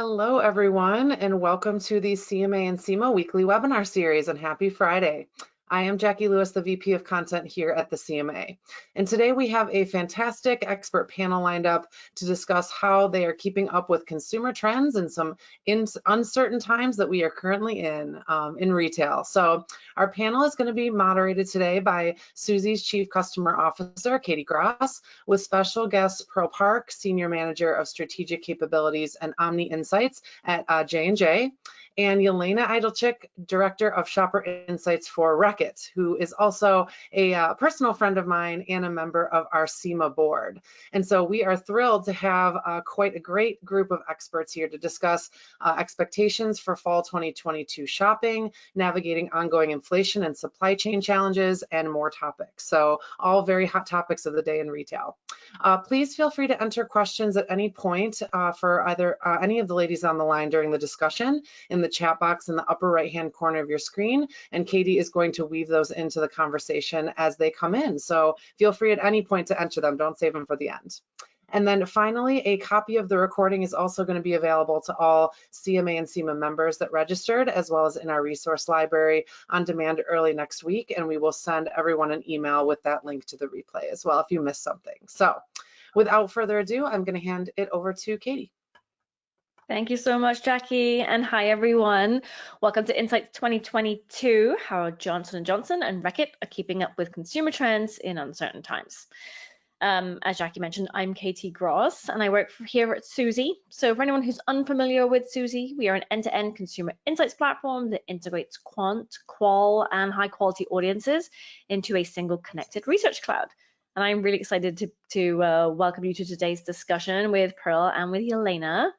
Hello, everyone, and welcome to the CMA and SIMA weekly webinar series, and happy Friday. I am Jackie Lewis, the VP of Content here at the CMA. And today we have a fantastic expert panel lined up to discuss how they are keeping up with consumer trends and some uncertain times that we are currently in um, in retail. So our panel is going to be moderated today by Suzy's Chief Customer Officer, Katie Gross, with special guest Pearl Park, Senior Manager of Strategic Capabilities and Omni Insights at uh, J&J and Yelena Idolchik, Director of Shopper Insights for Reckitt, who is also a uh, personal friend of mine and a member of our SIMA board. And so we are thrilled to have uh, quite a great group of experts here to discuss uh, expectations for fall 2022 shopping, navigating ongoing inflation and supply chain challenges, and more topics. So all very hot topics of the day in retail. Uh, please feel free to enter questions at any point uh, for either uh, any of the ladies on the line during the discussion in the the chat box in the upper right hand corner of your screen and Katie is going to weave those into the conversation as they come in. So feel free at any point to enter them, don't save them for the end. And then finally, a copy of the recording is also going to be available to all CMA and SIMA members that registered, as well as in our resource library on demand early next week. And we will send everyone an email with that link to the replay as well if you missed something. So without further ado, I'm going to hand it over to Katie. Thank you so much, Jackie, and hi everyone. Welcome to Insights 2022, how Johnson & Johnson and Reckitt are keeping up with consumer trends in uncertain times. Um, as Jackie mentioned, I'm Katie Gross and I work here at Suzy. So for anyone who's unfamiliar with Suzy, we are an end-to-end -end consumer insights platform that integrates quant, qual, and high quality audiences into a single connected research cloud. And I'm really excited to, to uh, welcome you to today's discussion with Pearl and with Yelena.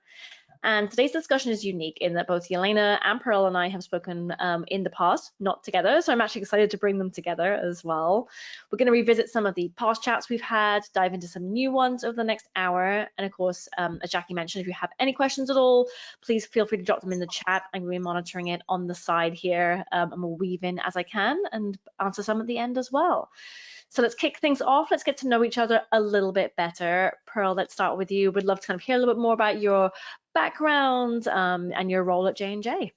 And today's discussion is unique in that both Yelena and Pearl and I have spoken um, in the past, not together. So I'm actually excited to bring them together as well. We're going to revisit some of the past chats we've had, dive into some new ones over the next hour. And of course, um, as Jackie mentioned, if you have any questions at all, please feel free to drop them in the chat. I'm going to be monitoring it on the side here um, and we'll weave in as I can and answer some at the end as well. So let's kick things off. Let's get to know each other a little bit better. Pearl, let's start with you. We'd love to kind of hear a little bit more about your background um, and your role at J&J.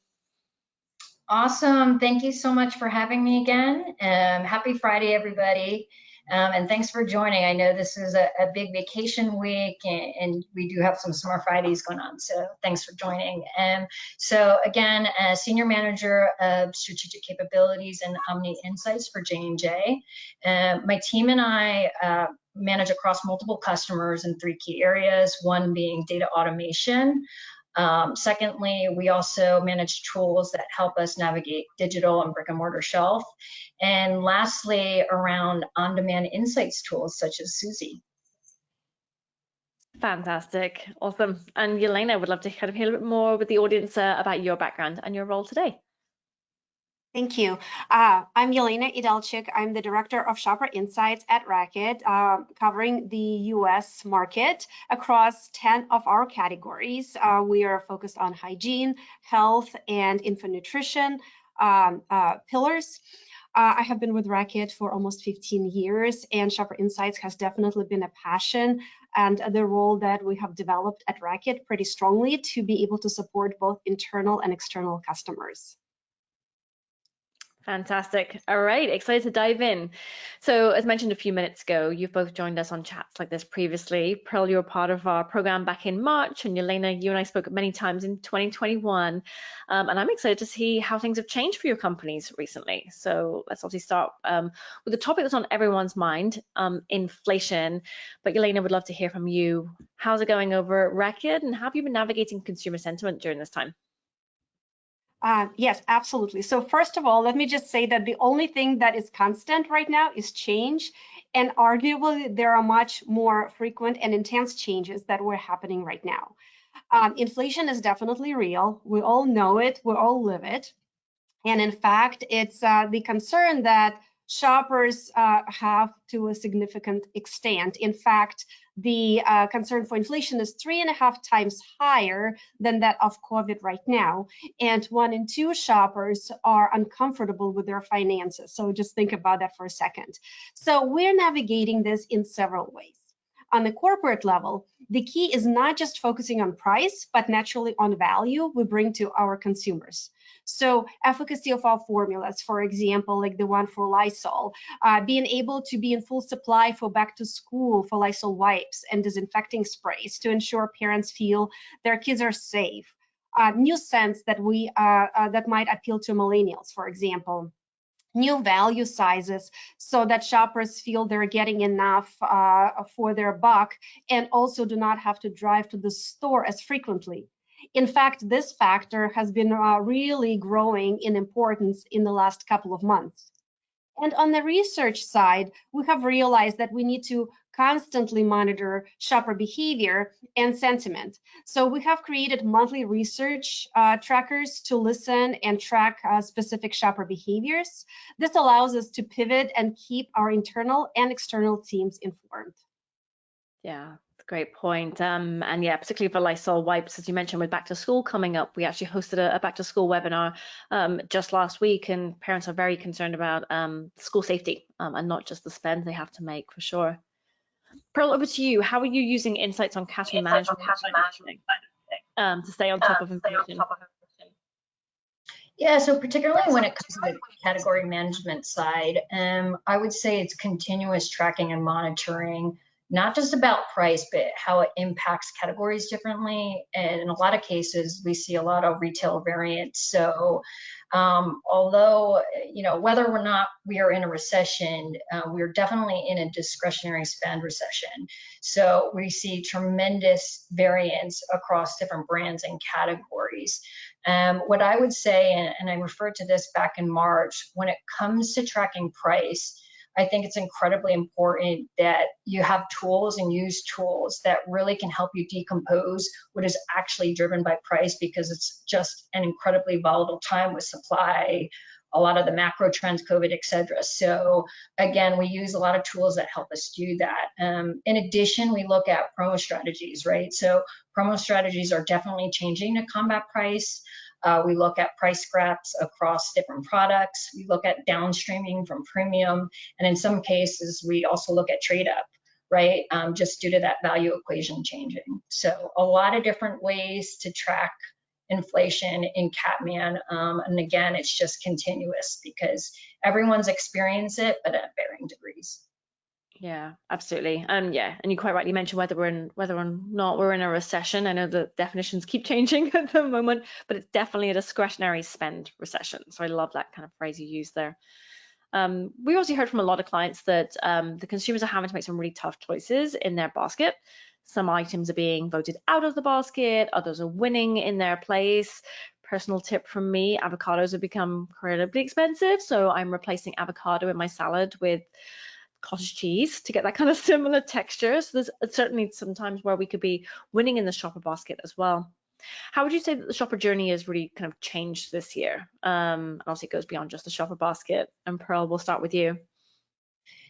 Awesome. Thank you so much for having me again. Um, happy Friday, everybody. Um, and thanks for joining. I know this is a, a big vacation week and, and, we do have some summer Fridays going on. So thanks for joining. And so again, as Senior Manager of Strategic Capabilities and Omni Insights for J&J, uh, my team and I uh, manage across multiple customers in three key areas, one being data automation, um, secondly, we also manage tools that help us navigate digital and brick and mortar shelf. And lastly, around on-demand insights tools such as Suzy. Fantastic, awesome. And Yelena, I would love to kind of hear a bit more with the audience uh, about your background and your role today. Thank you. Uh, I'm Yelena Idalchik. I'm the Director of Shopper Insights at Reckitt, uh, covering the US market across 10 of our categories. Uh, we are focused on hygiene, health, and infant nutrition um, uh, pillars. Uh, I have been with Reckitt for almost 15 years, and Shopper Insights has definitely been a passion and the role that we have developed at Reckitt pretty strongly to be able to support both internal and external customers. Fantastic. All right, excited to dive in. So as mentioned a few minutes ago, you've both joined us on chats like this previously. Pearl, you were part of our program back in March, and Yelena, you and I spoke many times in 2021. Um, and I'm excited to see how things have changed for your companies recently. So let's obviously start um, with the topic that's on everyone's mind, um, inflation. But Yelena, would love to hear from you. How's it going over at Reckitt, and how have you been navigating consumer sentiment during this time? Uh, yes, absolutely. So first of all, let me just say that the only thing that is constant right now is change. And arguably, there are much more frequent and intense changes that were happening right now. Um, inflation is definitely real. We all know it. We all live it. And in fact, it's uh, the concern that shoppers uh, have to a significant extent. In fact, the uh, concern for inflation is three and a half times higher than that of COVID right now. And one in two shoppers are uncomfortable with their finances. So just think about that for a second. So we're navigating this in several ways. On the corporate level, the key is not just focusing on price, but naturally on value we bring to our consumers. So efficacy of our formulas, for example, like the one for Lysol, uh, being able to be in full supply for back to school for Lysol wipes and disinfecting sprays to ensure parents feel their kids are safe. Uh, new scents that we uh, uh that might appeal to millennials, for example new value sizes so that shoppers feel they're getting enough uh, for their buck and also do not have to drive to the store as frequently. In fact, this factor has been uh, really growing in importance in the last couple of months. And on the research side, we have realized that we need to constantly monitor shopper behavior and sentiment. So we have created monthly research uh, trackers to listen and track uh, specific shopper behaviors. This allows us to pivot and keep our internal and external teams informed. Yeah, Great point. Um, and yeah, particularly for Lysol wipes, as you mentioned, with back to school coming up, we actually hosted a, a back to school webinar um, just last week, and parents are very concerned about um, school safety um, and not just the spend they have to make for sure. Pearl, over to you. How are you using insights on category management, management um, to stay on top of inflation? Yeah, so particularly when it comes to the category management side, um, I would say it's continuous tracking and monitoring not just about price, but how it impacts categories differently. And in a lot of cases, we see a lot of retail variance. So um, although, you know, whether or not we are in a recession, uh, we're definitely in a discretionary spend recession. So we see tremendous variance across different brands and categories. Um, what I would say, and, and I referred to this back in March, when it comes to tracking price, I think it's incredibly important that you have tools and use tools that really can help you decompose what is actually driven by price because it's just an incredibly volatile time with supply, a lot of the macro trends, COVID, et cetera. So again, we use a lot of tools that help us do that. Um, in addition, we look at promo strategies, right? So promo strategies are definitely changing to combat price. Uh, we look at price scraps across different products. We look at downstreaming from premium. And in some cases, we also look at trade up, right? Um, just due to that value equation changing. So a lot of different ways to track inflation in Catman. Um, and again, it's just continuous because everyone's experienced it, but at varying degrees. Yeah, absolutely. Um, yeah, and you quite rightly mentioned whether we're in whether or not we're in a recession. I know the definitions keep changing at the moment, but it's definitely a discretionary spend recession. So I love that kind of phrase you use there. Um, we also heard from a lot of clients that um, the consumers are having to make some really tough choices in their basket. Some items are being voted out of the basket, others are winning in their place. Personal tip from me, avocados have become incredibly expensive, so I'm replacing avocado in my salad with cottage cheese to get that kind of similar texture. So there's certainly sometimes where we could be winning in the shopper basket as well. How would you say that the shopper journey has really kind of changed this year? Um, and obviously it goes beyond just the shopper basket. And Pearl, we'll start with you.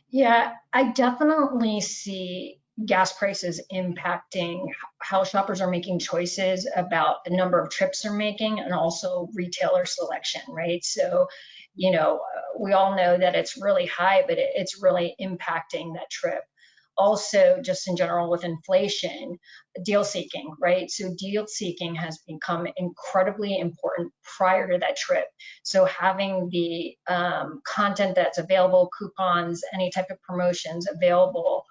Yeah, I definitely see gas prices impacting how shoppers are making choices about the number of trips they're making and also retailer selection, right? So you know, we all know that it's really high, but it, it's really impacting that trip. Also, just in general with inflation, deal seeking, right? So deal seeking has become incredibly important prior to that trip. So having the um, content that's available, coupons, any type of promotions available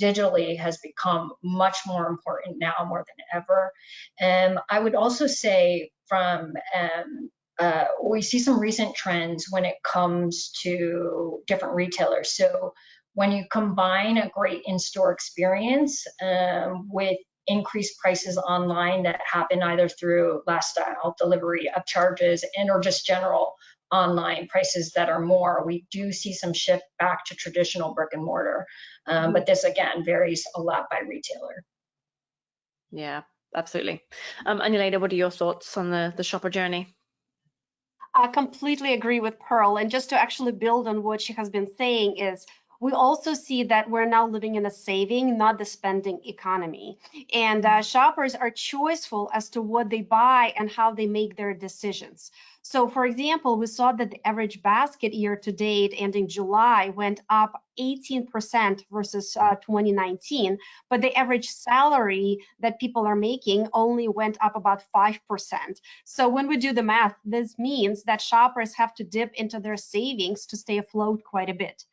digitally has become much more important now more than ever. And I would also say from um, uh, we see some recent trends when it comes to different retailers. So when you combine a great in-store experience um, with increased prices online that happen either through last mile delivery upcharges and or just general online prices that are more we do see some shift back to traditional brick and mortar. Um, but this again varies a lot by retailer. Yeah absolutely. Um Anuleta, what are your thoughts on the the shopper journey I completely agree with Pearl. And just to actually build on what she has been saying is we also see that we're now living in a saving, not the spending economy. And uh, shoppers are choiceful as to what they buy and how they make their decisions. So for example, we saw that the average basket year to date ending July went up 18% versus uh, 2019, but the average salary that people are making only went up about 5%. So when we do the math, this means that shoppers have to dip into their savings to stay afloat quite a bit.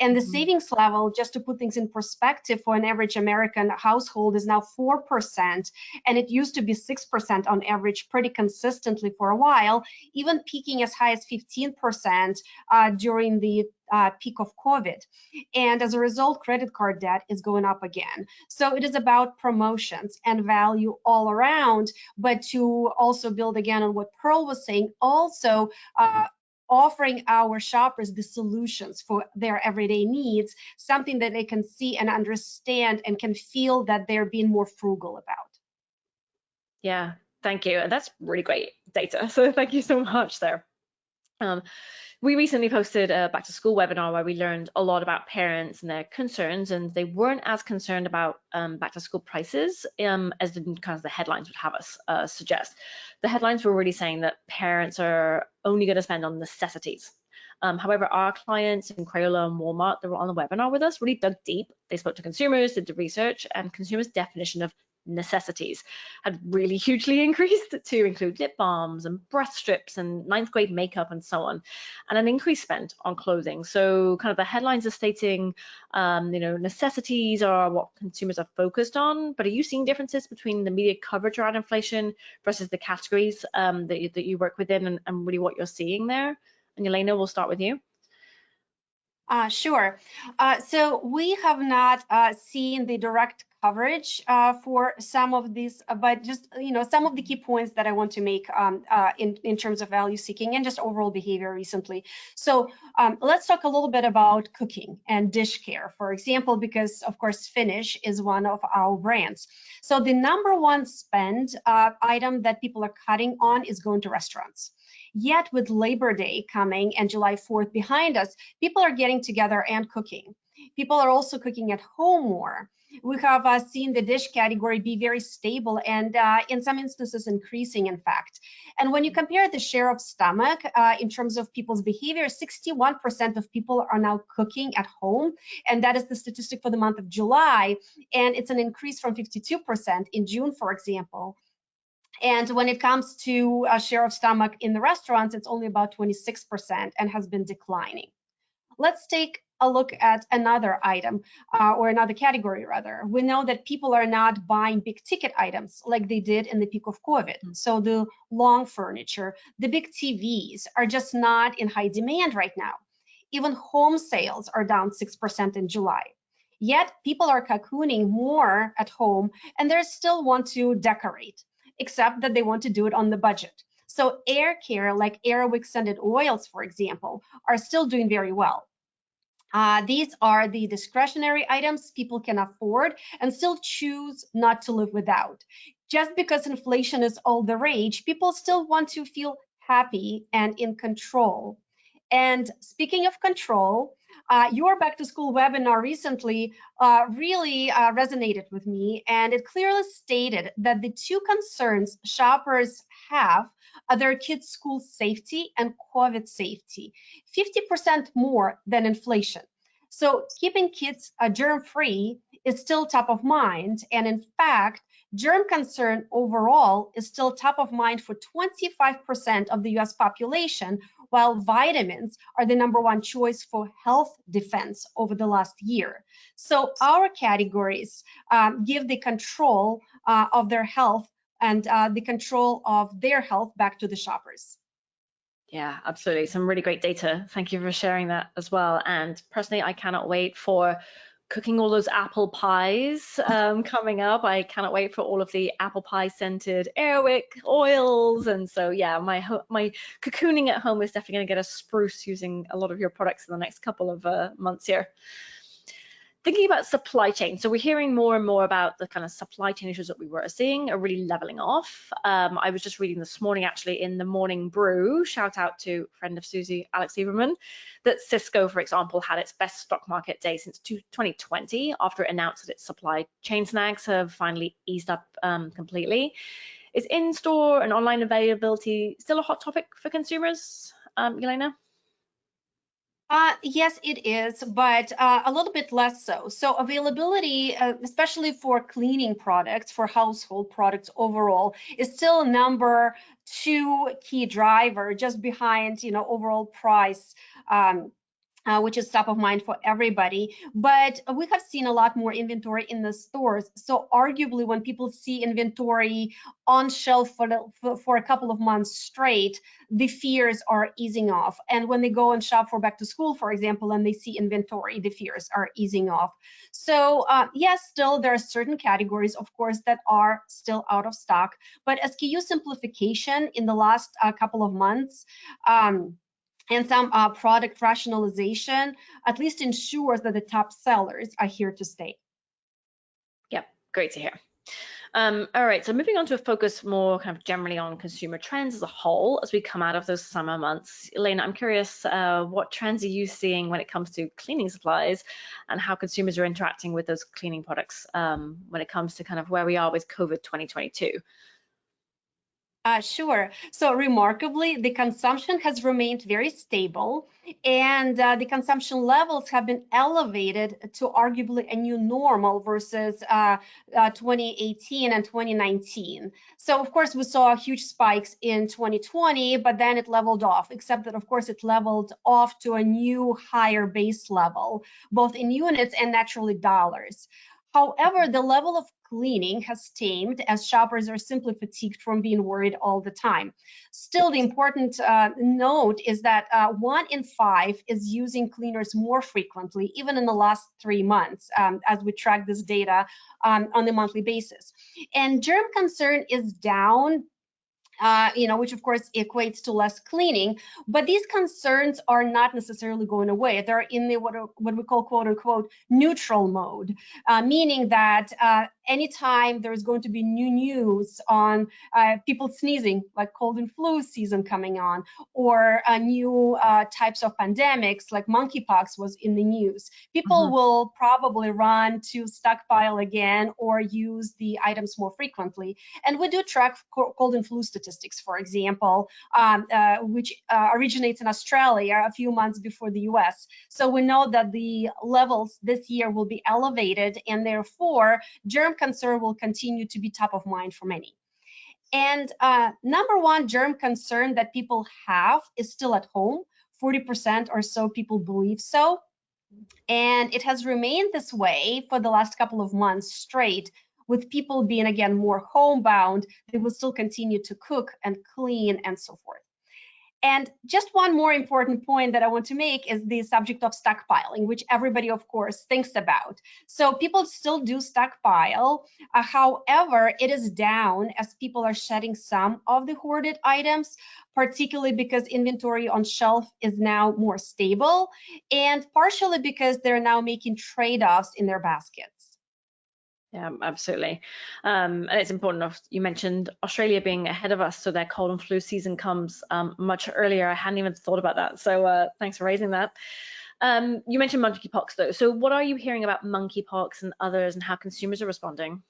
And the mm -hmm. savings level, just to put things in perspective, for an average American household is now 4%, and it used to be 6% on average pretty consistently for a while, even peaking as high as 15% uh, during the uh, peak of COVID. And as a result, credit card debt is going up again. So it is about promotions and value all around, but to also build again on what Pearl was saying, also uh, offering our shoppers the solutions for their everyday needs, something that they can see and understand and can feel that they're being more frugal about. Yeah, thank you. That's really great data. So thank you so much there. Um, we recently posted a back to school webinar where we learned a lot about parents and their concerns, and they weren't as concerned about um, back to school prices um, as the, kind of the headlines would have us uh, suggest. The headlines were really saying that parents are only going to spend on necessities. Um, however, our clients in Crayola and Walmart that were on the webinar with us really dug deep. They spoke to consumers, did the research, and consumers' definition of necessities had really hugely increased to include lip balms and breath strips and ninth grade makeup and so on, and an increase spent on clothing. So kind of the headlines are stating, um, you know, necessities are what consumers are focused on, but are you seeing differences between the media coverage around inflation versus the categories um, that, you, that you work within and, and really what you're seeing there? And Elena, we'll start with you. Uh, sure. Uh, so we have not uh, seen the direct coverage uh, for some of these, uh, but just you know some of the key points that I want to make um, uh, in in terms of value seeking and just overall behavior recently. So um, let's talk a little bit about cooking and dish care, for example, because of course Finish is one of our brands. So the number one spend item that people are cutting on is going to restaurants. Yet with Labor Day coming and July 4th behind us, people are getting together and cooking. People are also cooking at home more. We have uh, seen the dish category be very stable and uh, in some instances increasing, in fact. And when you compare the share of stomach uh, in terms of people's behavior, 61% of people are now cooking at home. And that is the statistic for the month of July. And it's an increase from 52% in June, for example. And when it comes to a share of stomach in the restaurants, it's only about 26% and has been declining. Let's take a look at another item uh, or another category rather. We know that people are not buying big ticket items like they did in the peak of COVID. Mm. So the long furniture, the big TVs are just not in high demand right now. Even home sales are down 6% in July. Yet people are cocooning more at home and they still want to decorate except that they want to do it on the budget. So air care, like Air Wick scented oils, for example, are still doing very well. Uh, these are the discretionary items people can afford and still choose not to live without. Just because inflation is all the rage, people still want to feel happy and in control. And speaking of control, uh, your back to school webinar recently uh, really uh, resonated with me and it clearly stated that the two concerns shoppers have are their kids school safety and COVID safety, 50% more than inflation. So keeping kids uh, germ free is still top of mind. And in fact, germ concern overall is still top of mind for 25% of the US population, while vitamins are the number one choice for health defense over the last year. So our categories um, give the control uh, of their health and uh, the control of their health back to the shoppers. Yeah, absolutely. Some really great data. Thank you for sharing that as well. And personally, I cannot wait for cooking all those apple pies um, coming up. I cannot wait for all of the apple pie scented Airwick oils. And so, yeah, my my cocooning at home is definitely going to get a spruce using a lot of your products in the next couple of uh, months here thinking about supply chain, so we're hearing more and more about the kind of supply chain issues that we were seeing are really leveling off. Um, I was just reading this morning, actually, in the Morning Brew, shout out to friend of Suzy, Alex Lieberman, that Cisco, for example, had its best stock market day since 2020 after it announced that its supply chain snags have finally eased up um, completely. Is in-store and online availability still a hot topic for consumers, um, Elena? Uh, yes, it is, but uh, a little bit less so. So availability, uh, especially for cleaning products, for household products overall, is still number two key driver, just behind, you know, overall price um, uh, which is top of mind for everybody. But we have seen a lot more inventory in the stores. So arguably, when people see inventory on shelf for, the, for a couple of months straight, the fears are easing off. And when they go and shop for back to school, for example, and they see inventory, the fears are easing off. So uh, yes, still there are certain categories, of course, that are still out of stock. But SKU simplification in the last uh, couple of months, um, and some uh, product rationalization at least ensures that the top sellers are here to stay. Yep, great to hear. Um, all right, so moving on to a focus more kind of generally on consumer trends as a whole as we come out of those summer months. Elena, I'm curious, uh, what trends are you seeing when it comes to cleaning supplies and how consumers are interacting with those cleaning products um, when it comes to kind of where we are with COVID 2022? Uh, sure. So remarkably, the consumption has remained very stable and uh, the consumption levels have been elevated to arguably a new normal versus uh, uh 2018 and 2019. So of course, we saw huge spikes in 2020, but then it leveled off, except that of course it leveled off to a new higher base level, both in units and naturally dollars. However, the level of cleaning has tamed as shoppers are simply fatigued from being worried all the time. Still, the important uh, note is that uh, one in five is using cleaners more frequently, even in the last three months, um, as we track this data um, on a monthly basis. And germ concern is down uh, you know, which of course equates to less cleaning. But these concerns are not necessarily going away. They're in the what, what we call quote unquote neutral mode, uh, meaning that uh, anytime there's going to be new news on uh, people sneezing, like cold and flu season coming on, or uh, new uh, types of pandemics like monkeypox was in the news, people mm -hmm. will probably run to stockpile again or use the items more frequently. And we do track cold and flu statistics statistics, for example, um, uh, which uh, originates in Australia a few months before the US. So we know that the levels this year will be elevated and therefore germ concern will continue to be top of mind for many. And uh, number one germ concern that people have is still at home. 40% or so people believe so. And it has remained this way for the last couple of months straight with people being again more homebound, they will still continue to cook and clean and so forth. And just one more important point that I want to make is the subject of stockpiling, which everybody, of course, thinks about. So people still do stockpile. Uh, however, it is down as people are shedding some of the hoarded items, particularly because inventory on shelf is now more stable and partially because they're now making trade-offs in their baskets. Yeah, absolutely. Um, and it's important. You mentioned Australia being ahead of us, so their cold and flu season comes um, much earlier. I hadn't even thought about that. So uh, thanks for raising that. Um, you mentioned monkeypox though. So what are you hearing about monkeypox and others and how consumers are responding?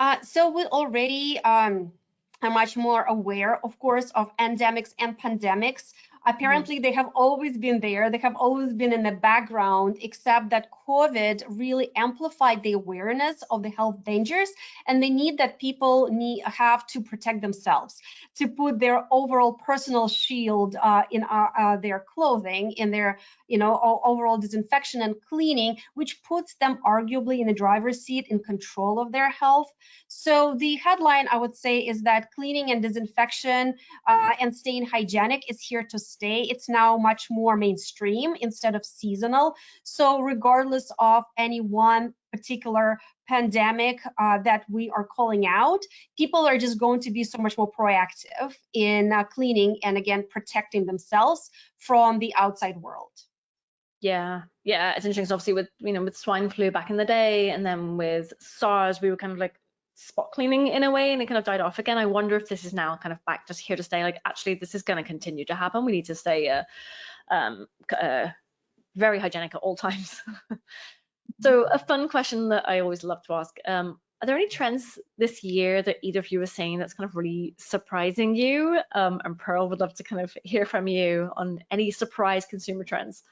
Uh, so we already um, are much more aware, of course, of endemics and pandemics. Apparently, mm -hmm. they have always been there. They have always been in the background, except that COVID really amplified the awareness of the health dangers and the need that people need have to protect themselves, to put their overall personal shield uh, in uh, uh, their clothing, in their you know overall disinfection and cleaning, which puts them arguably in the driver's seat in control of their health. So the headline I would say is that cleaning and disinfection uh, and staying hygienic is here to stay. It's now much more mainstream instead of seasonal. So regardless of any one particular pandemic uh, that we are calling out, people are just going to be so much more proactive in uh, cleaning and again protecting themselves from the outside world. Yeah, yeah, it's interesting. obviously, with you know with swine flu back in the day, and then with SARS, we were kind of like spot cleaning in a way, and it kind of died off again. I wonder if this is now kind of back just here to stay. Like, actually, this is going to continue to happen. We need to stay uh, um, uh, very hygienic at all times. so a fun question that I always love to ask, um, are there any trends this year that either of you are seeing that's kind of really surprising you? Um, and Pearl would love to kind of hear from you on any surprise consumer trends.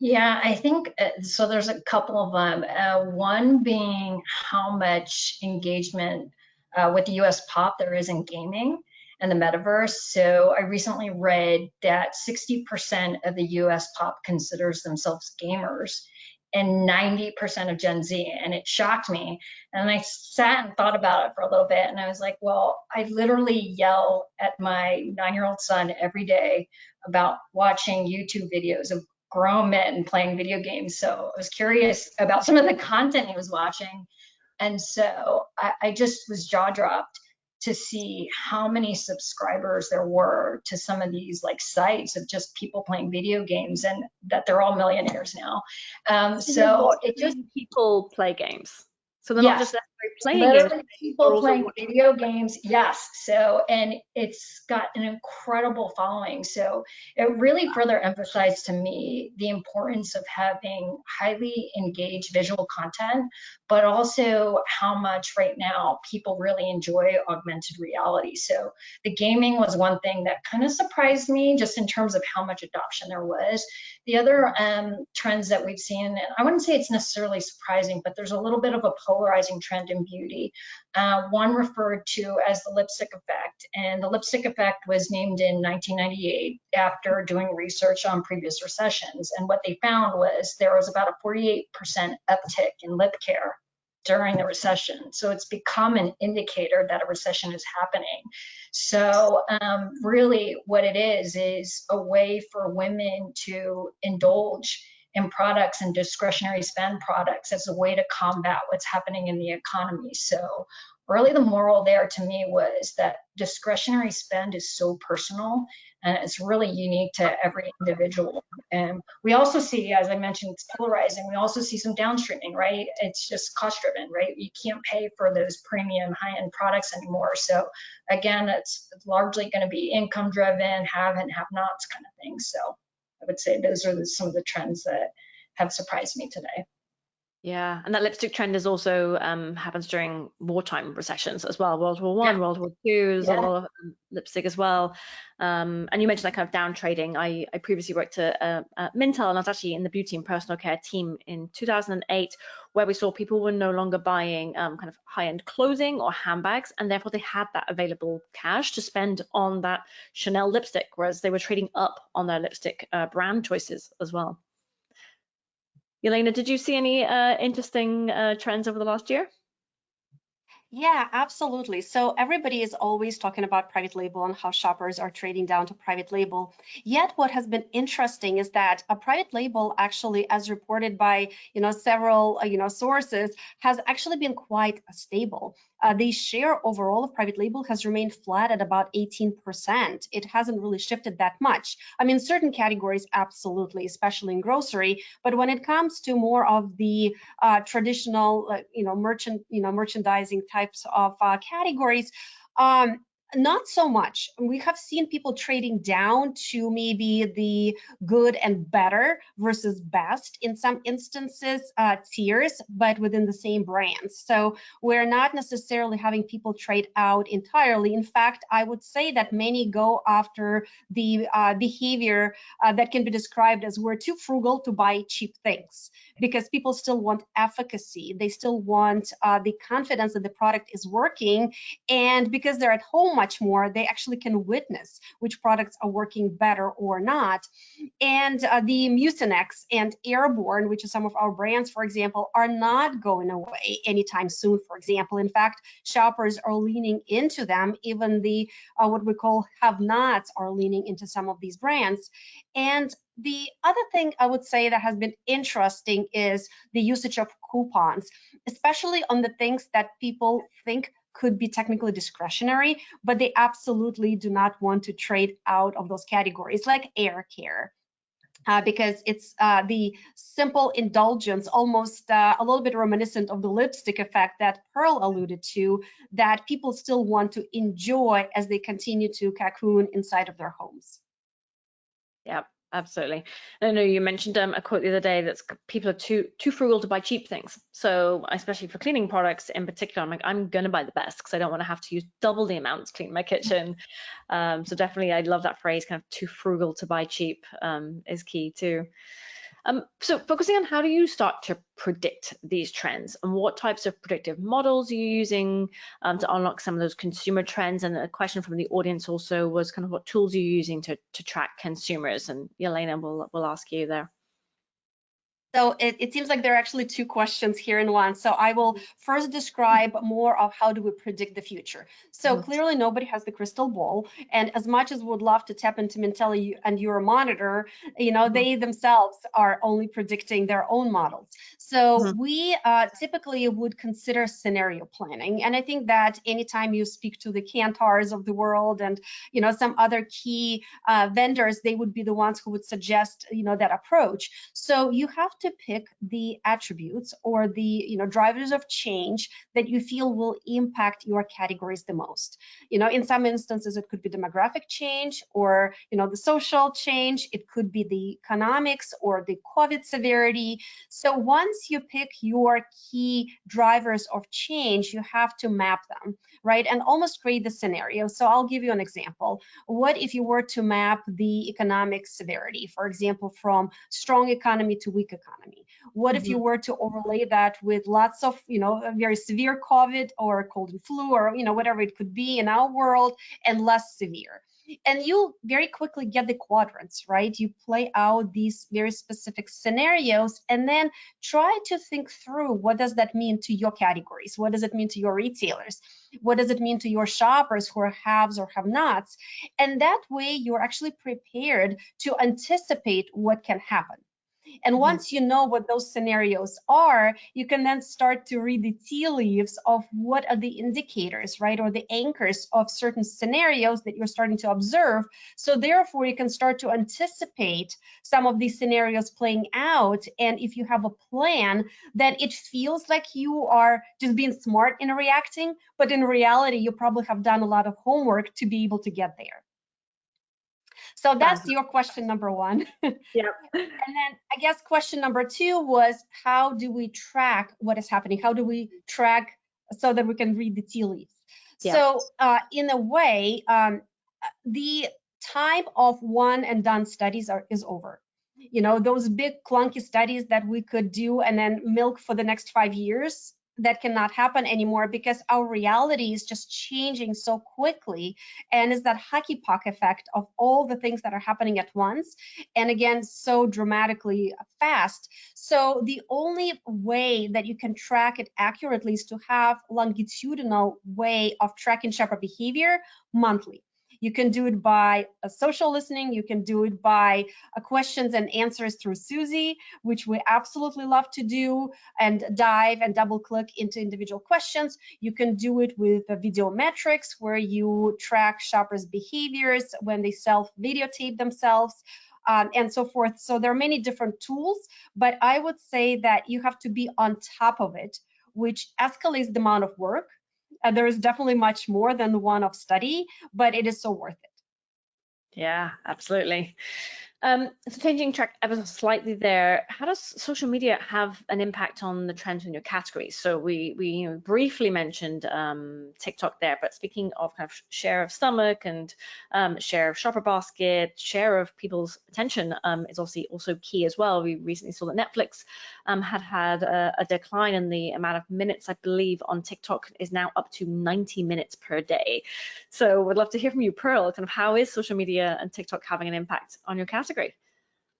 Yeah, I think uh, so. There's a couple of them. Uh, one being how much engagement uh, with the US pop there is in gaming and the metaverse. So I recently read that 60% of the US pop considers themselves gamers and 90% of Gen Z. And it shocked me. And I sat and thought about it for a little bit. And I was like, well, I literally yell at my nine year old son every day about watching YouTube videos of grown men playing video games. So I was curious about some of the content he was watching. And so I, I just was jaw dropped to see how many subscribers there were to some of these like sites of just people playing video games and that they're all millionaires now. Um, so it just people play games. So they're yes. not just playing Literally games. people playing video games. Yes. So, and it's got an incredible following. So it really further emphasized to me the importance of having highly engaged visual content, but also how much right now people really enjoy augmented reality. So the gaming was one thing that kind of surprised me just in terms of how much adoption there was. The other um, trends that we've seen, and I wouldn't say it's necessarily surprising, but there's a little bit of a polarizing trend beauty. Uh, one referred to as the lipstick effect, and the lipstick effect was named in 1998 after doing research on previous recessions. And what they found was there was about a 48% uptick in lip care during the recession. So it's become an indicator that a recession is happening. So um, really what it is, is a way for women to indulge in products and discretionary spend products as a way to combat what's happening in the economy. So really the moral there to me was that discretionary spend is so personal and it's really unique to every individual. And we also see, as I mentioned, it's polarizing. We also see some downstreaming, right? It's just cost driven, right? You can't pay for those premium high end products anymore. So again, it's largely going to be income driven, have and have nots kind of thing. So I would say those are some of the trends that have surprised me today. Yeah, and that lipstick trend is also um, happens during wartime recessions as well. World War One, yeah. World War Two, there's yeah. a lot of um, lipstick as well. Um, and you mentioned that kind of down trading. I, I previously worked at, uh, at Mintel, and I was actually in the beauty and personal care team in 2008, where we saw people were no longer buying um, kind of high-end clothing or handbags, and therefore they had that available cash to spend on that Chanel lipstick, whereas they were trading up on their lipstick uh, brand choices as well. Elena, did you see any uh, interesting uh, trends over the last year? Yeah, absolutely. So everybody is always talking about private label and how shoppers are trading down to private label. Yet what has been interesting is that a private label actually, as reported by you know several uh, you know sources, has actually been quite stable uh, the share overall of private label has remained flat at about 18%. It hasn't really shifted that much. I mean, certain categories, absolutely, especially in grocery. But when it comes to more of the uh, traditional, uh, you know, merchant, you know, merchandising types of uh, categories, um, not so much. We have seen people trading down to maybe the good and better versus best in some instances uh, tiers, but within the same brands. So we're not necessarily having people trade out entirely. In fact, I would say that many go after the uh, behavior uh, that can be described as we're too frugal to buy cheap things because people still want efficacy. They still want uh, the confidence that the product is working. And because they're at home much more, they actually can witness which products are working better or not. And uh, the Mucinex and Airborne, which are some of our brands, for example, are not going away anytime soon, for example. In fact, shoppers are leaning into them. Even the uh, what we call have-nots are leaning into some of these brands. And the other thing I would say that has been interesting is the usage of coupons, especially on the things that people think could be technically discretionary, but they absolutely do not want to trade out of those categories like air care. Uh, because it's uh, the simple indulgence, almost uh, a little bit reminiscent of the lipstick effect that Pearl alluded to, that people still want to enjoy as they continue to cocoon inside of their homes. Yep, absolutely. I know you mentioned um, a quote the other day that people are too too frugal to buy cheap things. So especially for cleaning products in particular, I'm like I'm gonna buy the best because I don't want to have to use double the amount to clean my kitchen. Um, so definitely, I love that phrase, kind of too frugal to buy cheap um, is key too. Um, so focusing on how do you start to predict these trends and what types of predictive models are you using um, to unlock some of those consumer trends? And a question from the audience also was kind of what tools are you using to, to track consumers? And Yelena will will ask you there. So it, it, seems like there are actually two questions here in one. So I will first describe more of how do we predict the future. So mm -hmm. clearly nobody has the crystal ball. And as much as we would love to tap into Mintel and Euromonitor, you know, mm -hmm. they themselves are only predicting their own models. So mm -hmm. we uh, typically would consider scenario planning. And I think that anytime you speak to the Kantars of the world and, you know, some other key uh, vendors, they would be the ones who would suggest, you know, that approach. So you have to to pick the attributes or the you know drivers of change that you feel will impact your categories the most. You know, in some instances it could be demographic change or you know the social change, it could be the economics or the COVID severity. So once you pick your key drivers of change, you have to map them, right? And almost create the scenario. So I'll give you an example. What if you were to map the economic severity, for example, from strong economy to weak economy? Economy? What mm -hmm. if you mm-hmm. were to overlay that with lots of, you know, very severe COVID or cold and flu or, you know, whatever it could be in our world and less severe? and you very quickly get the quadrants, right? You play out these very specific scenarios and then try to think through what does that mean to your categories? What does it mean to your retailers? What does it mean to your shoppers who are haves or have nots? And that way you're actually prepared to anticipate what can happen. And mm-hmm. once you know what those scenarios are, you can then start to read the tea leaves of what are the indicators, right, or the anchors of certain scenarios that you're starting to observe. So therefore, you can start to anticipate some of these scenarios playing out. And if you have a plan, then it feels like you are just being smart in reacting, but in reality, you probably have done a lot of homework to be able to get there. So that's your question number one. Yeah. and then I guess question number two was how do we track what is happening? How do we track so that we can read the tea leaves? Yeah. So uh, in a way, um, the time of one and done studies are, is over. You know, those big clunky studies that we could do and then milk for the next five years, that cannot happen anymore because our reality is just changing so quickly. And is that hockey puck effect of all the things that are happening at once and again so dramatically fast. So the only way that you can track it accurately is to have longitudinal way of tracking shopper behavior monthly you can do it by a social listening. You can do it by questions and answers through Suzy, which we absolutely love to do and dive and double click into individual questions. You can do it with video metrics where you track shoppers' behaviors when they self videotape themselves. Um, and so forth. So there are many different tools, but I would say that you have to be on top of it, which escalates the amount of work uh, there is definitely much more than one of study, but it is so worth it. Yeah, absolutely. Um, so changing track ever so slightly there, how does social media have an impact on the trends in your categories? So we we you know, briefly mentioned um, TikTok there, but speaking of kind of share of stomach and um, share of shopper basket, share of people's attention um, is obviously also key as well. We recently saw that Netflix um, had had a, a, decline in the amount of minutes, I believe, on TikTok is now up to 90 minutes per day. So we'd love to hear from you, Pearl, kind of how is social media and TikTok having an impact on your category? Category?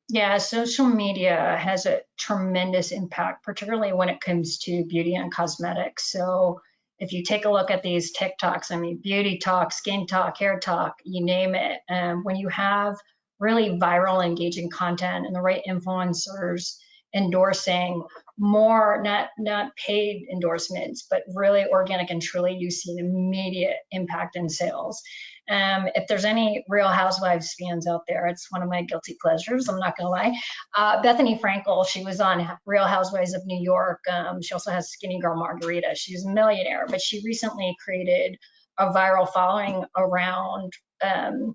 Yeah, social media has a tremendous impact, particularly when it comes to beauty and cosmetics. So if you take a look at these TikToks, I mean, beauty talk, skin talk, hair talk, you name it. Um, when you have really viral, engaging content and the right influencers endorsing more, not not paid endorsements, but really organic and truly, you see an immediate impact in sales. Um, if there's any Real Housewives fans out there, it's one of my guilty pleasures. I'm not gonna lie. Uh, Bethenny Frankel, she was on Real Housewives of New York. Um, she also has Skinnygirl Margarita. She's a millionaire, but she recently created a viral following around um,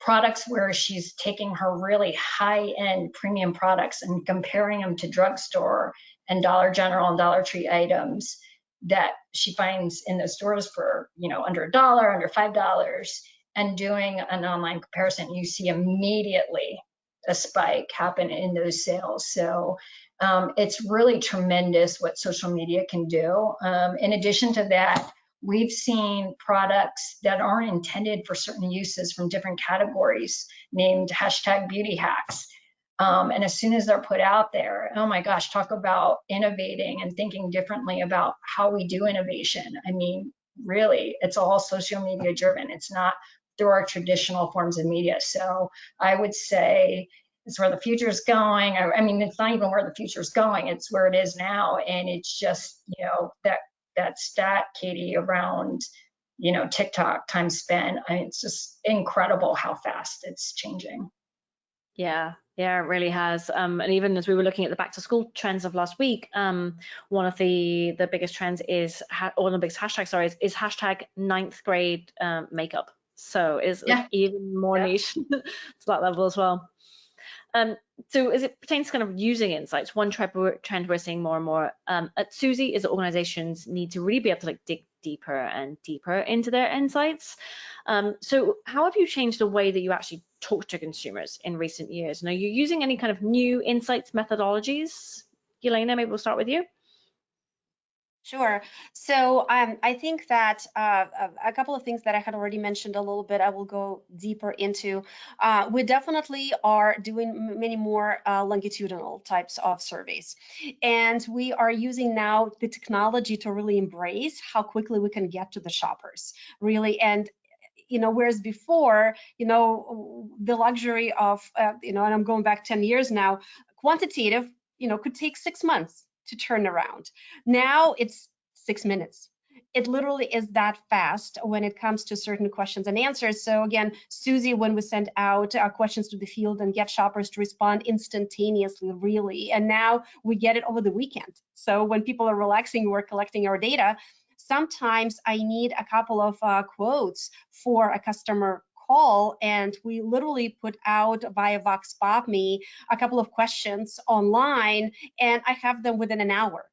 products where she's taking her really high-end premium products and comparing them to drugstore and Dollar General and Dollar Tree items that she finds in the stores for you know under a dollar, under five dollars, and doing an online comparison, you see immediately a spike happen in those sales. So um, it's really tremendous what social media can do. Um, in addition to that, we've seen products that aren't intended for certain uses from different categories named hashtag beauty hacks. Um, and as soon as they're put out there, oh my gosh, talk about innovating and thinking differently about how we do innovation. I mean, really, it's all social media driven. It's not through our traditional forms of media. So I would say it's where the future is going. I, I mean, it's not even where the future is going. It's where it is now. And it's just, you know, that that stat, Katie, around you know TikTok time spent. I mean, it's just incredible how fast it's changing. Yeah, yeah, it really has. Um, and even as we were looking at the back to school trends of last week, um, one of the the biggest trends is one of the biggest hashtags, sorry, is, is hashtag ninth grade um, makeup. So is yeah. even more yeah. niche to that level as well. Um, so as it pertains to kind of using insights, one trend we're seeing more and more um, at Suzy is that organizations need to really be able to like dig deeper and deeper into their insights. Um, so how have you changed the way that you actually talk to consumers in recent years? And are you using any kind of new insights methodologies? Elena, maybe we'll start with you. Sure. So um, I think that uh, a couple of things that I had already mentioned a little bit, I will go deeper into. Uh, we definitely are doing many more uh, longitudinal types of surveys. And we are using now the technology to really embrace how quickly we can get to the shoppers, really. And you know whereas before you know the luxury of uh, you know and i'm going back 10 years now quantitative you know could take six months to turn around. Now it's six minutes. It literally is that fast when it comes to certain questions and answers. So again, Suzy, when we send out our questions to the field and get shoppers to respond instantaneously, really, and now we get it over the weekend. So when people are relaxing, we're collecting our data. Sometimes I need a couple of uh, quotes for a customer call and we literally put out via Vox Pop Me a couple of questions online and I have them within an hour.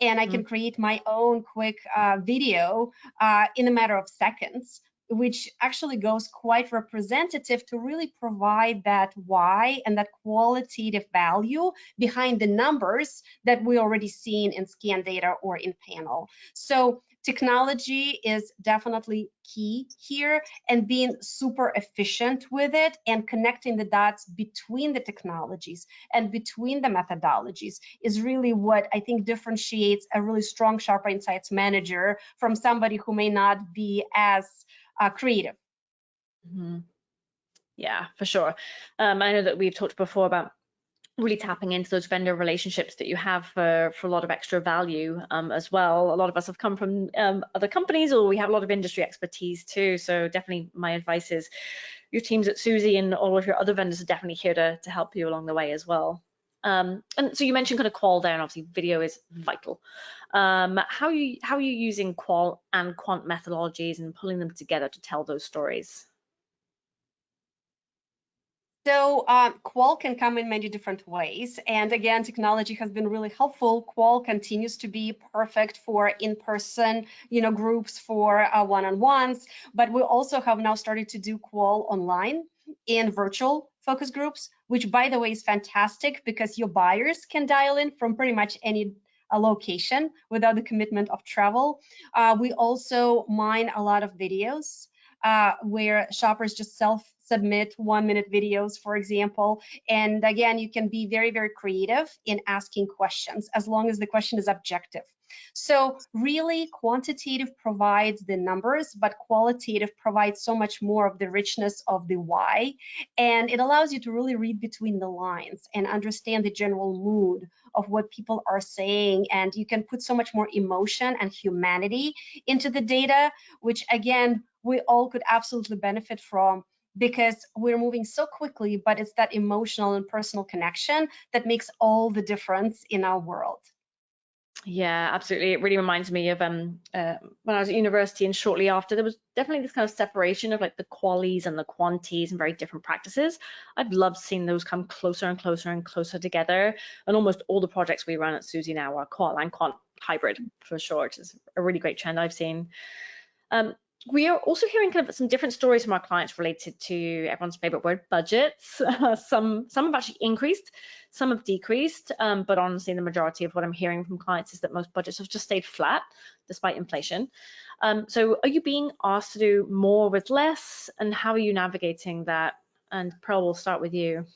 And I can mm. create my own quick uh, video uh, in a matter of seconds which actually goes quite representative to really provide that why and that qualitative value behind the numbers that we already seen in scan data or in panel. So technology is definitely key here and being super efficient with it and connecting the dots between the technologies and between the methodologies is really what I think differentiates a really strong Shopper Insights manager from somebody who may not be as uh, creative. Mm -hmm. Yeah, for sure. Um, I know that we've talked before about really tapping into those vendor relationships that you have for, for a lot of extra value um, as well. A lot of us have come from um, other companies or we have a lot of industry expertise too. So definitely my advice is your teams at Suzy and all of your other vendors are definitely here to, to help you along the way as well. Um, and so you mentioned kind of qual there, and obviously video is vital. Um, how you how are you using qual and quant methodologies and pulling them together to tell those stories? So uh, Qual can come in many different ways. And again, technology has been really helpful. Qual continues to be perfect for in-person, you know, groups for uh, one-on-ones. But we also have now started to do Qual online in virtual focus groups, which by the way is fantastic because your buyers can dial in from pretty much any a uh, location without the commitment of travel. Uh, we also mine a lot of videos uh, where shoppers just self submit one minute videos, for example. And again, you can be very, very creative in asking questions as long as the question is objective. So really quantitative provides the numbers, but qualitative provides so much more of the richness of the why. And it allows you to really read between the lines and understand the general mood of what people are saying. And you can put so much more emotion and humanity into the data, which again, we all could absolutely benefit from because we're moving so quickly, but it's that emotional and personal connection that makes all the difference in our world. Yeah, absolutely. It really reminds me of um, uh, when I was at university and shortly after, there was definitely this kind of separation of like the qualities and the quantities and very different practices. I've loved seeing those come closer and closer and closer together. And almost all the projects we run at Suzy now are qual and quant hybrid for sure, is a really great trend I've seen. Um, we are also hearing kind of some different stories from our clients related to everyone's favorite word, budgets. Some some have actually increased, some have decreased, um, but honestly, the majority of what I'm hearing from clients is that most budgets have just stayed flat despite inflation. Um, so are you being asked to do more with less, and how are you navigating that? And Pearl, we'll start with you.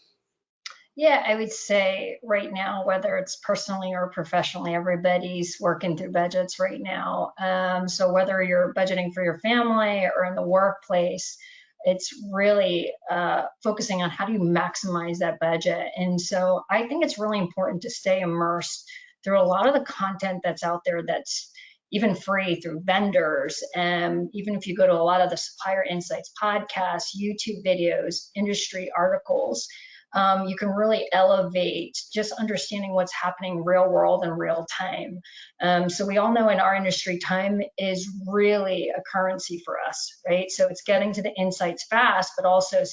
Yeah, I would say right now, whether it's personally or professionally, everybody's working through budgets right now. Um, so whether you're budgeting for your family or in the workplace, it's really uh, focusing on how do you maximize that budget. And so I think it's really important to stay immersed through a lot of the content that's out there that's even free through vendors. And even if you go to a lot of the supplier insights podcasts, YouTube videos, industry articles, um, you can really elevate just understanding what's happening real world and real time. Um, so we all know in our industry, time is really a currency for us, right? So it's getting to the insights fast, but also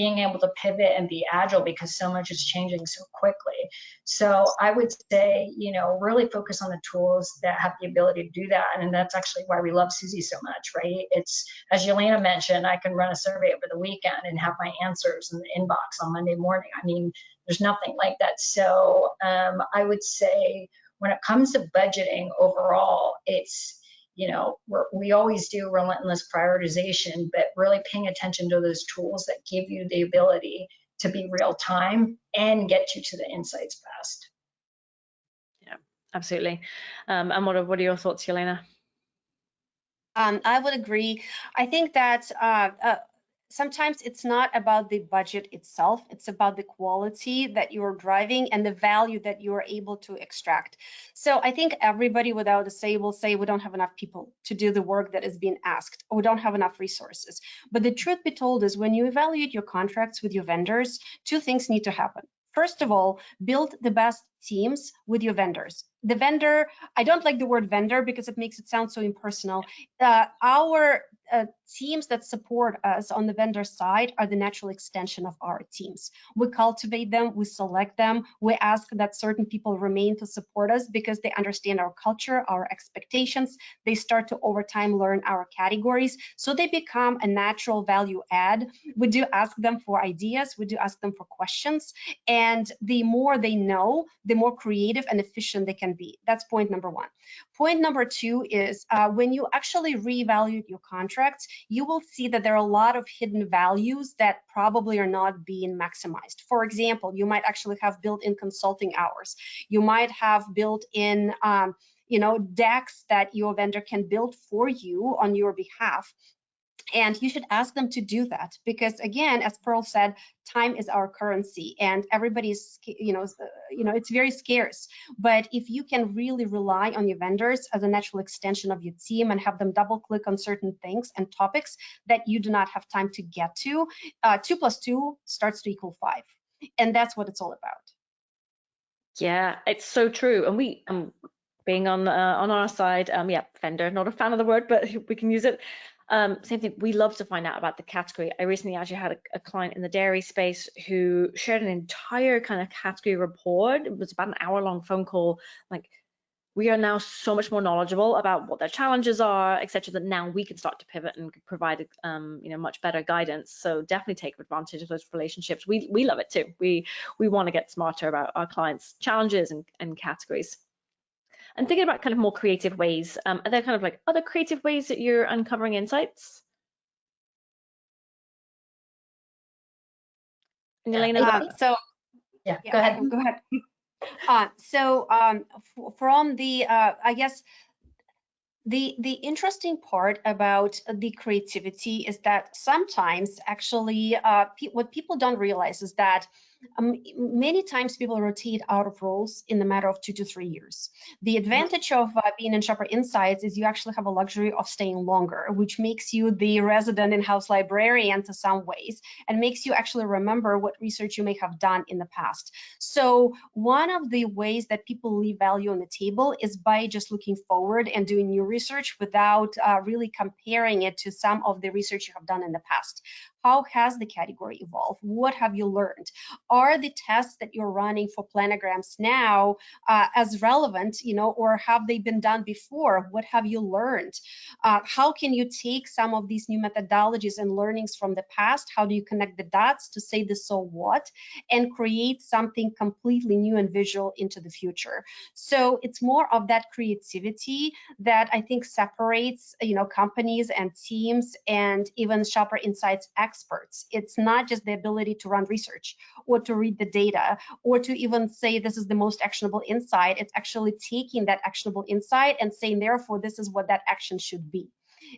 being able to pivot and be agile because so much is changing so quickly. So I would say, you know, really focus on the tools that have the ability to do that. And that's actually why we love Suzy so much, right? It's, as Yelena mentioned, I can run a survey over the weekend and have my answers in the inbox on Monday morning. I mean, there's nothing like that. So um, I would say when it comes to budgeting overall, it's you know, we always do relentless prioritization, but really paying attention to those tools that give you the ability to be real time and get you to the insights fast. Yeah, absolutely. Um, and what are, what are your thoughts, Yelena? Um, I would agree. I think that uh, uh, sometimes it's not about the budget itself it's about the quality that you're driving and the value that you are able to extract so i think everybody without a say will say we don't have enough people to do the work that is being asked or we don't have enough resources but the truth be told is when you evaluate your contracts with your vendors two things need to happen First of all, build the best teams with your vendors. The vendor, I don't like the word vendor because it makes it sound so impersonal. Uh, our uh, teams that support us on the vendor side are the natural extension of our teams. We cultivate them, we select them, we ask that certain people remain to support us because they understand our culture, our expectations. They start to over time learn our categories. So they become a natural value add. We do ask them for ideas, we do ask them for questions. And the more they know, the more creative and efficient they can be. That's point number one. Point number two is uh, when you actually reevaluate your contracts, you will see that there are a lot of hidden values that probably are not being maximized. For example, you might actually have built-in consulting hours. You might have built-in um, you know, decks that your vendor can build for you on your behalf and you should ask them to do that because again as pearl said time is our currency and everybody's you know uh, you know it's very scarce. But if you can really rely on your vendors as a natural extension of your team and have them double click on certain things and topics that you do not have time to get to uh, two plus two starts to equal five. And that's what it's all about. Yeah it's so true. And we um being on uh, on our side um yeah vendor not a fan of the word but we can use it um, same thing, we love to find out about the category. I recently actually had a, a, client in the dairy space who shared an entire kind of category report. It was about an hour long phone call. Like, we are now so much more knowledgeable about what their challenges are, etc. that now we can start to pivot and provide, um, you know, much better guidance. So definitely take advantage of those relationships. We we love it too. We we want to get smarter about our clients' challenges and, and categories and thinking about kind of more creative ways. Um, are there kind of like other creative ways that you're uncovering insights? And Elena, uh, so yeah, yeah, go ahead. Go ahead. Uh, so um, from the, uh, I guess, the the interesting part about the creativity is that sometimes actually uh, pe what people don't realize is that um, many times people rotate out of roles in the matter of two to three years. The advantage of uh, being in Shopper Insights is you actually have a luxury of staying longer, which makes you the resident in-house librarian to some ways and makes you actually remember what research you may have done in the past. So one of the ways that people leave value on the table is by just looking forward and doing new research without uh, really comparing it to some of the research you have done in the past. How has the category evolved? What have you learned? Are the tests that you're running for planograms now uh, as relevant, you know, or have they been done before? What have you learned? Uh, how can you take some of these new methodologies and learnings from the past? How do you connect the dots to say the so what and create something completely new and visual into the future? So it's more of that creativity that I think separates, you know, companies and teams and even shopper insights experts. It's not just the ability to run research or to read the data or to even say this is the most actionable insight. It's actually taking that actionable insight and saying, therefore, this is what that action should be.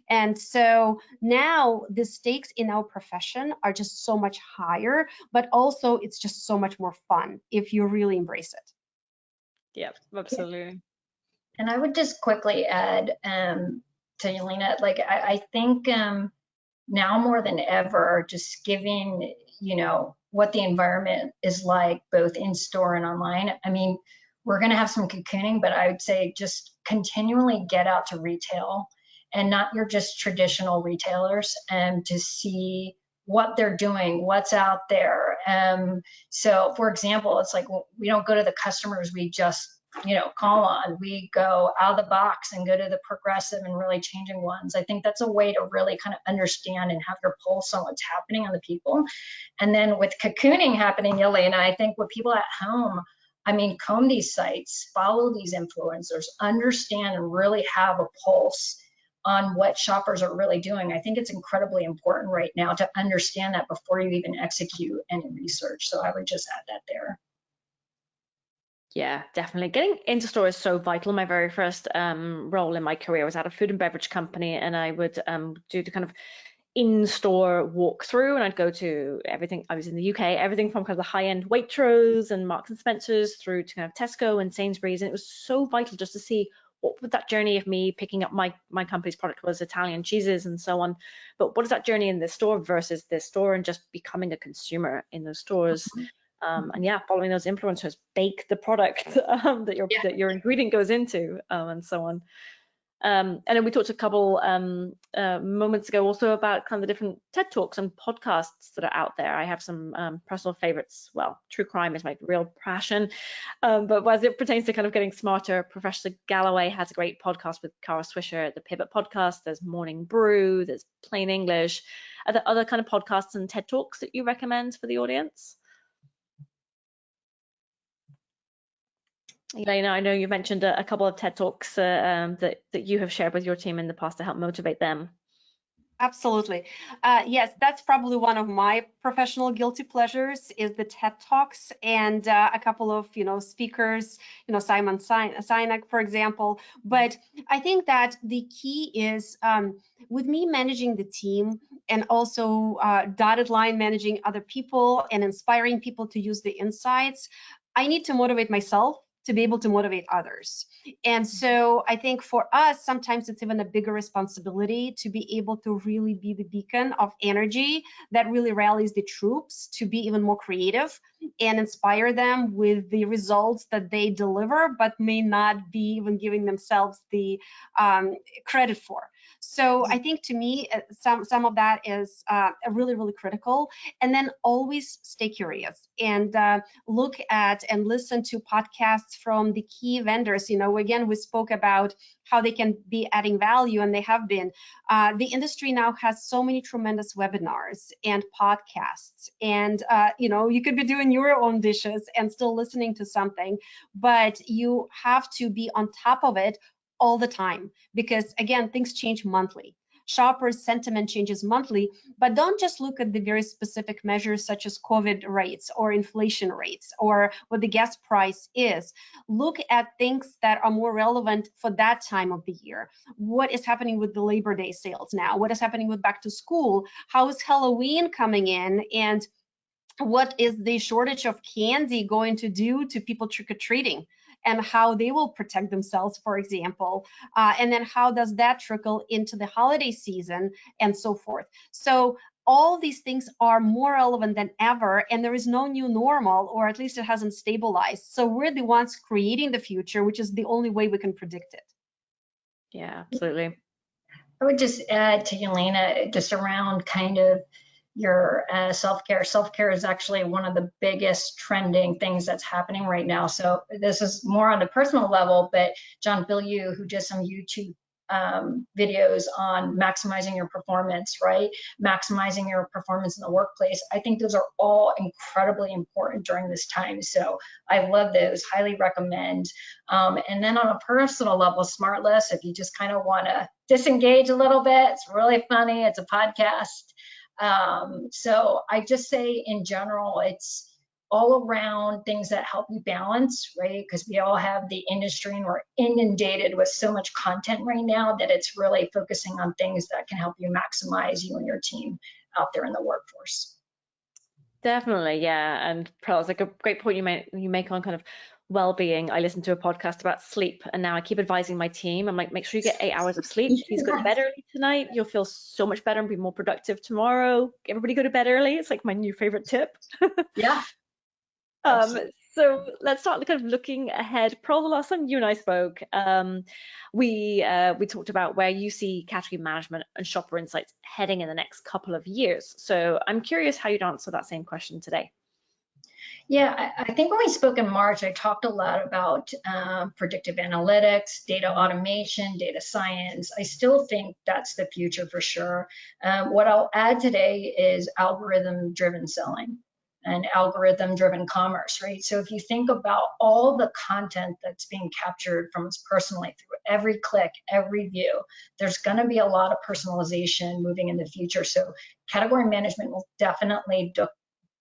And so now the stakes in our profession are just so much higher, but also it's just so much more fun if you really embrace it. Yeah, absolutely. And I would just quickly add um, to Yelena, like I, I think um, now more than ever, just giving, you know, what the environment is like both in store and online. I mean, we're going to have some cocooning, but I would say just continually get out to retail and not your just traditional retailers and to see what they're doing, what's out there. Um, so, for example, it's like we don't go to the customers we just you know, call on. We go out of the box and go to the progressive and really changing ones. I think that's a way to really kind of understand and have your pulse on what's happening on the people. And then with cocooning happening, Yelena, I think with people at home, I mean, comb these sites, follow these influencers, understand and really have a pulse on what shoppers are really doing. I think it's incredibly important right now to understand that before you even execute any research. So I would just add that there. Yeah, definitely. Getting into store is so vital. My very first um, role in my career was at a food and beverage company, and I would um, do the kind of in-store walkthrough, and I'd go to everything. I was in the UK, everything from kind of the high-end Waitrose and Marks and Spencers through to kind of Tesco and Sainsbury's, and it was so vital just to see what would that journey of me picking up my my company's product was Italian cheeses and so on. But what is that journey in the store versus this store, and just becoming a consumer in those stores. Mm -hmm um, and yeah, following those influencers, bake the product um, that your yeah. that your ingredient goes into, um, and so on. Um, and then we talked a couple um, uh, moments ago also about kind of the different TED talks and podcasts that are out there. I have some um, personal favorites. Well, true crime is my real passion, but as it pertains to kind of getting smarter, Professor Galloway has a great podcast with Kara Swisher, the Pivot podcast. There's Morning Brew. There's Plain English. Are there other kind of podcasts and TED talks that you recommend for the audience? Elena, I know you mentioned a, a couple of TED Talks uh, um, that, that you have shared with your team in the past to help motivate them. Absolutely. Uh, yes, that's probably one of my professional guilty pleasures is the TED Talks and uh, a couple of, you know, speakers, you know, Simon Sinek, for example. But I think that the key is um, with me managing the team and also uh, dotted line managing other people and inspiring people to use the insights, I need to motivate myself to be able to motivate others. And so I think for us, sometimes it's even a bigger responsibility to be able to really be the beacon of energy that really rallies the troops to be even more creative and inspire them with the results that they deliver, but may not be even giving themselves the um, credit for. So I think to me, uh, some some of that is uh, really really critical. And then always stay curious and uh, look at and listen to podcasts from the key vendors. You know, again, we spoke about how they can be adding value, and they have been. Uh, the industry now has so many tremendous webinars and podcasts, and uh, you know, you could be doing your own dishes and still listening to something, but you have to be on top of it all the time because again things change monthly. Shoppers sentiment changes monthly but don't just look at the very specific measures such as covid rates or inflation rates or what the gas price is. Look at things that are more relevant for that time of the year. What is happening with the labor day sales now? What is happening with back to school? How is halloween coming in? And what is the shortage of candy going to do to people trick-or-treating and how they will protect themselves, for example, uh, and then how does that trickle into the holiday season and so forth. So all these things are more relevant than ever and there is no new normal or at least it hasn't stabilized. So we're the ones creating the future which is the only way we can predict it. Yeah absolutely. I would just add to Elena just around kind of your uh, self-care self-care is actually one of the biggest trending things that's happening right now so this is more on the personal level but john Bilyeu, who did some youtube um, videos on maximizing your performance, right? Maximizing your performance in the workplace. I think those are all incredibly important during this time. So I love those, highly recommend. Um, and then on a personal level, SmartLess, if you just kind of want to disengage a little bit, it's really funny. It's a podcast. Um, so I just say in general, it's all around things that help you balance, right? Because we all have the industry and we're inundated with so much content right now that it's really focusing on things that can help you maximize you and your team out there in the workforce. Definitely, yeah. And Pearl, it's like a great point you make you make on kind of well-being. I listened to a podcast about sleep, and now I keep advising my team. I'm like, make sure you get eight hours of sleep. Please go to bed early tonight. You'll feel so much better and be more productive tomorrow. Everybody go to bed early. It's like my new favorite tip. yeah, um, so let's start kind of looking ahead. Pearl, the last time you and I spoke, um, we uh, we talked about where you see category management and shopper insights heading in the next couple of years. So I'm curious how you'd answer that same question today. Yeah, I think when we spoke in March, I talked a lot about um, predictive analytics, data automation, data science. I still think that's the future for sure. Um, what I'll add today is algorithm driven selling and algorithm driven commerce, right? So if you think about all the content that's being captured from us personally through every click, every view, there's going to be a lot of personalization moving in the future. So category management will definitely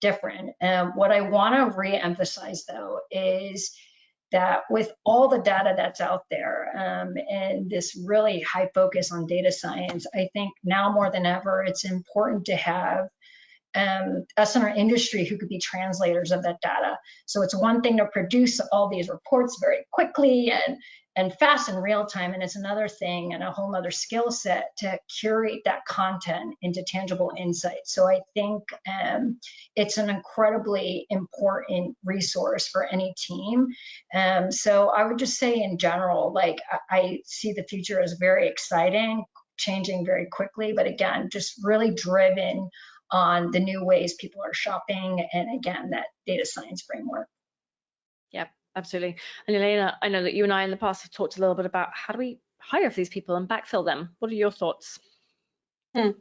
different. Um, what I want to re-emphasize though is that with all the data that's out there um, and this really high focus on data science, I think now more than ever, it's important to have um, us in our industry who could be translators of that data. So it's one thing to produce all these reports very quickly and and fast in real time, and it's another thing and a whole other skill set to curate that content into tangible insights. So I think um, it's an incredibly important resource for any team. Um, so I would just say in general, like I, I see the future as very exciting, changing very quickly, but again, just really driven on the new ways people are shopping and again that data science framework yeah absolutely and elena i know that you and i in the past have talked a little bit about how do we hire for these people and backfill them what are your thoughts Hmm.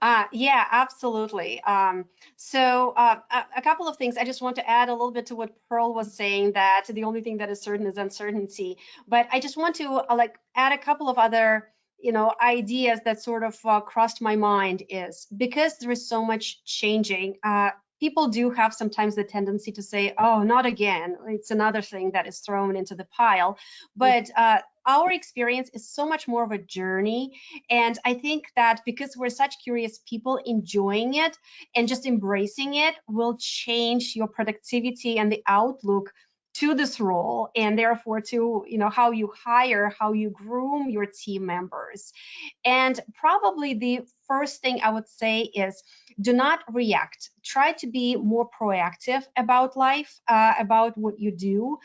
Uh, yeah, absolutely. Um, so uh, a, a, couple of things. I just want to add a little bit to what Pearl was saying that the only thing that is certain is uncertainty. But I just want to uh, like add a couple of other you know ideas that sort of uh, crossed my mind is because there is so much changing uh, people do have sometimes the tendency to say oh not again. It's another thing that is thrown into the pile. But uh, our experience is so much more of a journey. And i think that because we're such curious people enjoying it and just embracing it will change your productivity and the outlook to this role and therefore to you know how you hire how you groom your team members. And probably the first thing i would say is do not react. Try to be more proactive about life uh, about what you do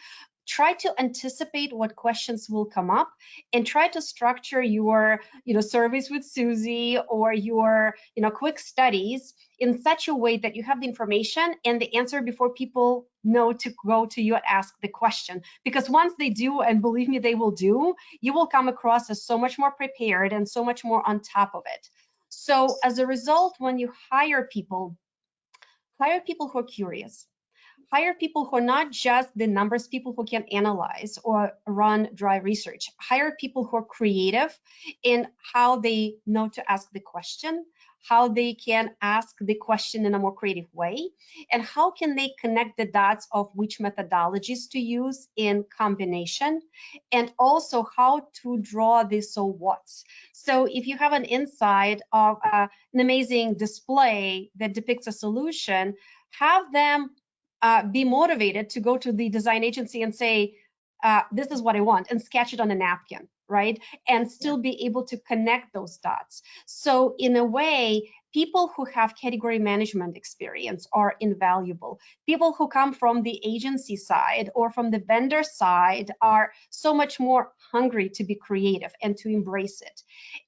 try to anticipate what questions will come up and try to structure your you know surveys with Suzy or your you know quick studies in such a way that you have the information and the answer before people know to go to you and ask the question. Because once they do and believe me they will do you will come across as so much more prepared and so much more on top of it. So as a result when you hire people hire people who are curious hire people who are not just the numbers people who can analyze or run dry research. Hire people who are creative in how they know to ask the question how they can ask the question in a more creative way and how can they connect the dots of which methodologies to use in combination and also how to draw the so what's. So if you have an insight of uh, an amazing display that depicts a solution have them uh, be motivated to go to the design agency and say, uh, this is what I want, and sketch it on a napkin, right? And still be able to connect those dots. So in a way, people who have category management experience are invaluable. People who come from the agency side or from the vendor side are so much more hungry to be creative and to embrace it.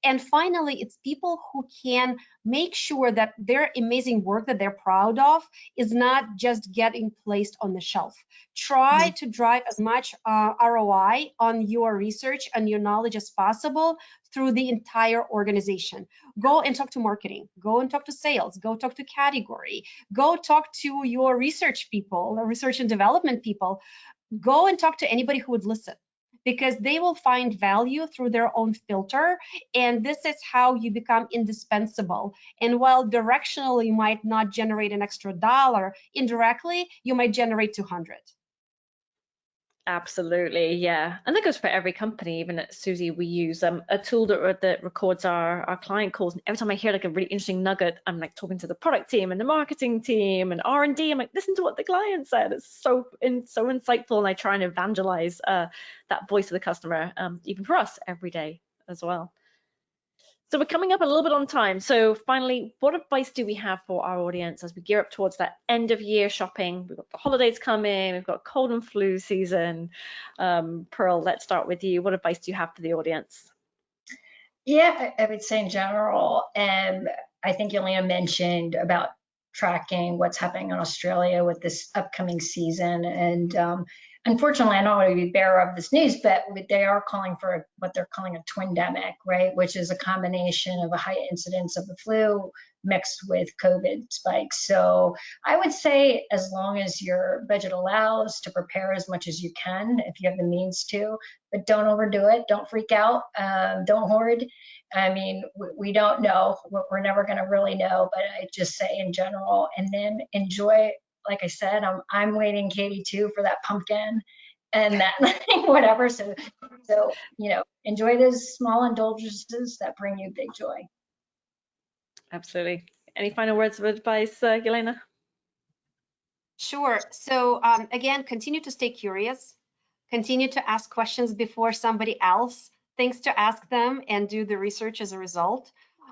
And finally, it's people who can make sure that their amazing work that they're proud of is not just getting placed on the shelf. Try mm -hmm. to drive as much uh, ROI on your research and your knowledge as possible through the entire organization. Go and talk to marketing, go and talk to sales, go talk to category, go talk to your research people, research and development people. Go and talk to anybody who would listen because they will find value through their own filter. And this is how you become indispensable. And while directionally you might not generate an extra dollar, indirectly, you might generate 200. Absolutely, yeah, and that goes for every company. Even at Suzy, we use um, a tool that, that records our, our client calls. And every time I hear like a really interesting nugget, I'm like talking to the product team and the marketing team and R&D. I'm like, listen to what the client said. It's so in, so insightful, and I try and evangelize uh, that voice of the customer, um, even for us every day as well. So we're coming up a little bit on time. So finally, what advice do we have for our audience as we gear up towards that end of year shopping? We've got the holidays coming, we've got cold and flu season. Um, Pearl, let's start with you. What advice do you have for the audience? Yeah, I would say in general, um, I think Yelena mentioned about tracking what's happening in Australia with this upcoming season. And um, unfortunately, I don't want to be bearer of this news, but they are calling for what they're calling a twindemic, right? Which is a combination of a high incidence of the flu mixed with COVID spikes. So I would say as long as your budget allows to prepare as much as you can, if you have the means to, but don't overdo it. Don't freak out. Um, don't hoard. I mean, we, we don't know. We're never going to really know, but I just say in general, and then enjoy like I said, I'm I'm waiting Katie too for that pumpkin and that whatever. So so you know, enjoy those small indulgences that bring you big joy. Absolutely. Any final words of advice, uh, Yelena? Sure. So um, again, continue to stay curious. Continue to ask questions before somebody else thinks to ask them and do the research as a result.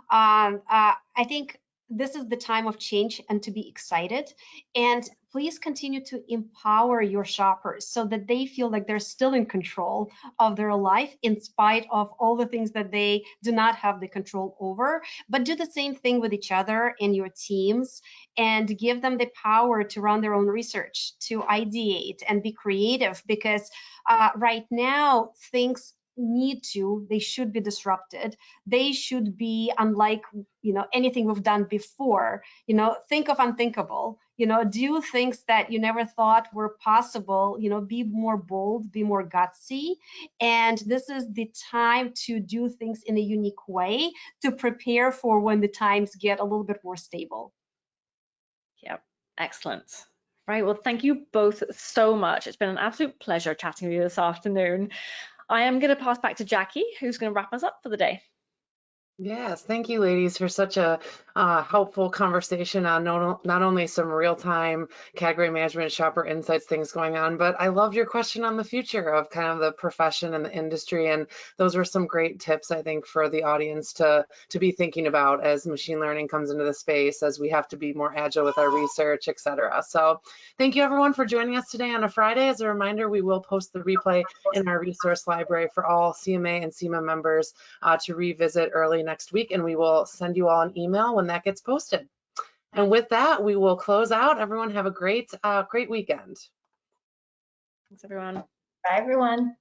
Um, uh, I think this is the time of change and to be excited. And please continue to empower your shoppers so that they feel like they're still in control of their life in spite of all the things that they do not have the control over. But do the same thing with each other and your teams and give them the power to run their own research, to ideate and be creative because uh, right now things need to they should be disrupted. They should be unlike you know anything we've done before. You know think of unthinkable. You know do things that you never thought were possible you know be more bold be more gutsy? And this is the time to do things in a unique way to prepare for when the times get a little bit more stable. Yep. Excellent. Right, well, thank you both so much. It's been an absolute pleasure chatting with you this afternoon. I am going to pass back to Jackie, who's going to wrap us up for the day. Yes, thank you, ladies, for such a uh, helpful conversation on not, not only some real-time category management shopper insights things going on, but I loved your question on the future of kind of the profession and the industry, and those were some great tips, I think, for the audience to, to be thinking about as machine learning comes into the space, as we have to be more agile with our research, et cetera. So thank you, everyone, for joining us today on a Friday. As a reminder, we will post the replay in our resource library for all CMA and SIMA members uh, to revisit early next week, and we will send you all an email when that gets posted. And with that, we will close out. Everyone have a great, uh, great weekend. Thanks, everyone. Bye, everyone.